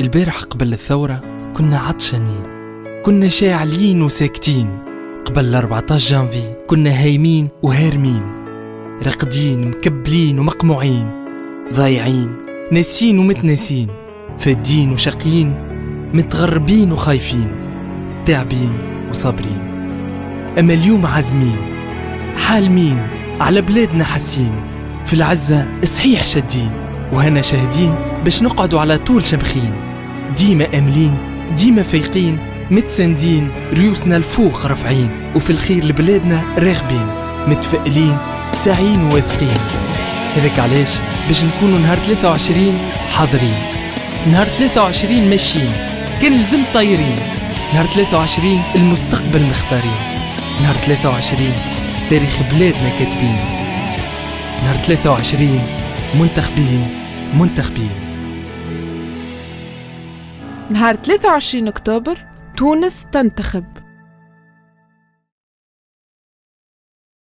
البارح قبل الثورة كنا عطشانين كنا شاعلين وساكتين. قبل 14 جانفي كنا هايمين وهارمين رقدين مكبلين ومقموعين ضايعين ناسين ومتناسين فادين وشقيين متغربين وخايفين تعبين وصابرين. أما اليوم عازمين حالمين على بلادنا حاسين في العزة صحيح شادين وهنا شاهدين باش نقعدوا على طول شمخين ديما أملين ديما فايقين متسندين ريوسنا الفوق رافعين وفي الخير لبلادنا راغبين متفائلين ساعين وواثقين هذاك علاش؟ باش نكونوا نهار 23 حاضرين. نهار 23 ماشيين كان لزم طايرين. نهار 23 المستقبل مختارين. نهار 23 تاريخ بلادنا كاتبين. نهار 23 منتخبين منتخبين. نهار 23 أكتوبر تونس تنتخب.